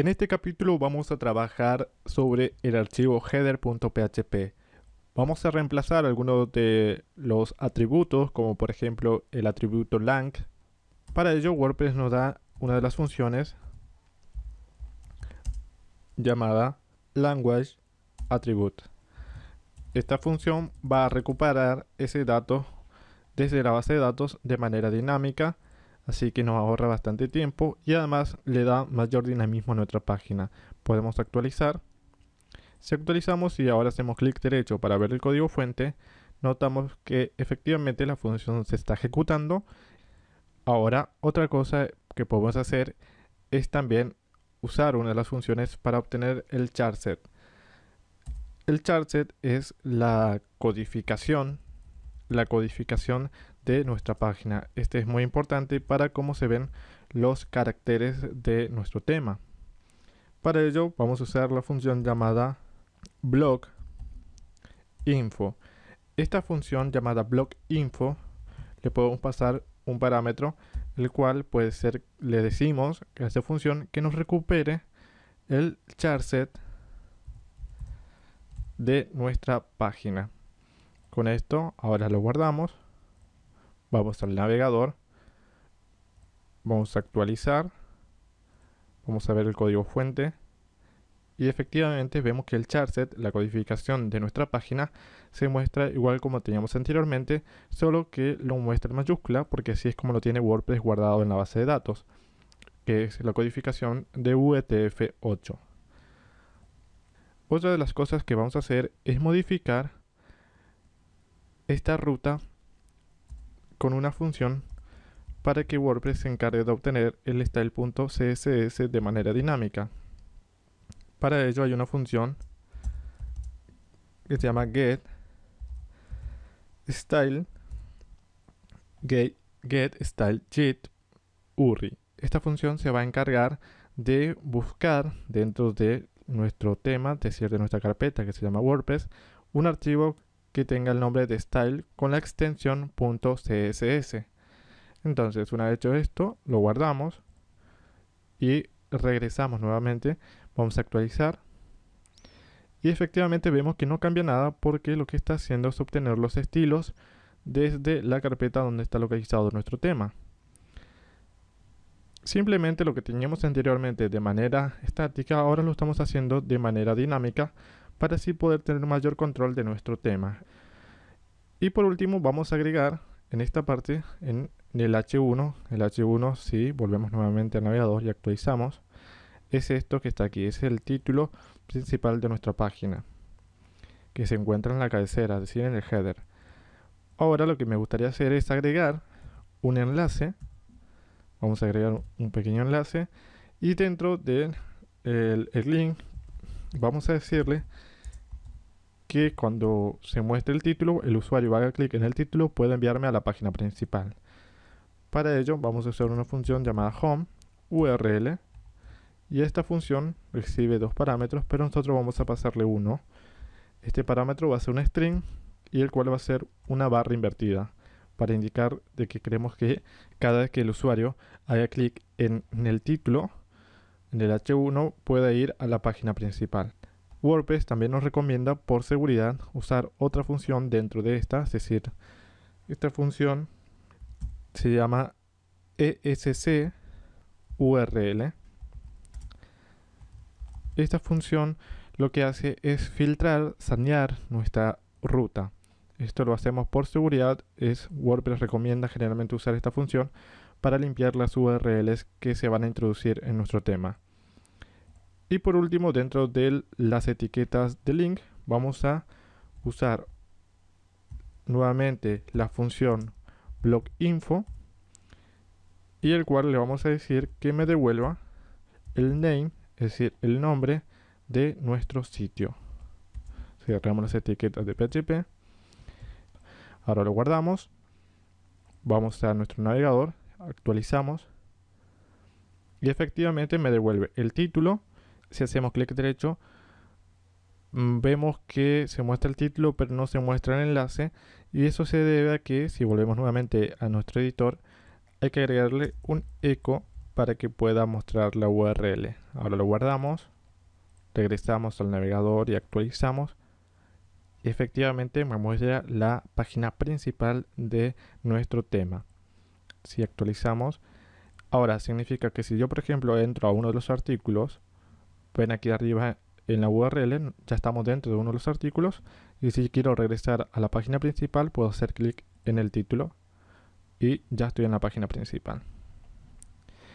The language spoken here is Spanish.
En este capítulo vamos a trabajar sobre el archivo header.php. Vamos a reemplazar algunos de los atributos, como por ejemplo el atributo lang. Para ello WordPress nos da una de las funciones llamada language attribute. Esta función va a recuperar ese dato desde la base de datos de manera dinámica así que nos ahorra bastante tiempo y además le da mayor dinamismo a nuestra página. Podemos actualizar. Si actualizamos y ahora hacemos clic derecho para ver el código fuente, notamos que efectivamente la función se está ejecutando. Ahora, otra cosa que podemos hacer es también usar una de las funciones para obtener el charset. El charset es la codificación, la codificación de nuestra página. Este es muy importante para cómo se ven los caracteres de nuestro tema. Para ello vamos a usar la función llamada blog info. Esta función llamada blog info le podemos pasar un parámetro el cual puede ser le decimos a esta función que nos recupere el charset de nuestra página. Con esto ahora lo guardamos. Vamos al navegador, vamos a actualizar, vamos a ver el código fuente. Y efectivamente vemos que el charset, la codificación de nuestra página, se muestra igual como teníamos anteriormente, solo que lo muestra en mayúscula porque así es como lo tiene WordPress guardado en la base de datos, que es la codificación de UTF-8. Otra de las cosas que vamos a hacer es modificar esta ruta con una función para que WordPress se encargue de obtener el style.css de manera dinámica. Para ello hay una función que se llama get style get, get style URI. Esta función se va a encargar de buscar dentro de nuestro tema, es decir, de nuestra carpeta que se llama WordPress, un archivo que tenga el nombre de style con la extensión .css. Entonces, una vez hecho esto, lo guardamos y regresamos nuevamente. Vamos a actualizar. Y efectivamente vemos que no cambia nada porque lo que está haciendo es obtener los estilos desde la carpeta donde está localizado nuestro tema. Simplemente lo que teníamos anteriormente de manera estática, ahora lo estamos haciendo de manera dinámica para así poder tener mayor control de nuestro tema. Y por último vamos a agregar en esta parte, en el H1, el H1 si volvemos nuevamente al navegador y actualizamos, es esto que está aquí, es el título principal de nuestra página, que se encuentra en la cabecera, es decir, en el header. Ahora lo que me gustaría hacer es agregar un enlace, vamos a agregar un pequeño enlace, y dentro del el link vamos a decirle que cuando se muestre el título, el usuario haga clic en el título, puede enviarme a la página principal. Para ello vamos a usar una función llamada home URL y esta función recibe dos parámetros, pero nosotros vamos a pasarle uno. Este parámetro va a ser un string y el cual va a ser una barra invertida para indicar de que queremos que cada vez que el usuario haga clic en, en el título, en el H1, pueda ir a la página principal. WordPress también nos recomienda por seguridad usar otra función dentro de esta, es decir, esta función se llama ESC URL. Esta función lo que hace es filtrar, sanear nuestra ruta. Esto lo hacemos por seguridad, es WordPress recomienda generalmente usar esta función para limpiar las URLs que se van a introducir en nuestro tema. Y por último, dentro de las etiquetas de link, vamos a usar nuevamente la función info y el cual le vamos a decir que me devuelva el name, es decir, el nombre de nuestro sitio. Cerramos las etiquetas de PHP. Ahora lo guardamos. Vamos a nuestro navegador, actualizamos y efectivamente me devuelve el título si hacemos clic derecho, mm, vemos que se muestra el título pero no se muestra el enlace y eso se debe a que si volvemos nuevamente a nuestro editor hay que agregarle un eco para que pueda mostrar la URL. Ahora lo guardamos, regresamos al navegador y actualizamos. Efectivamente me muestra la página principal de nuestro tema. Si actualizamos, ahora significa que si yo por ejemplo entro a uno de los artículos, ven aquí arriba en la URL, ya estamos dentro de uno de los artículos y si quiero regresar a la página principal puedo hacer clic en el título y ya estoy en la página principal.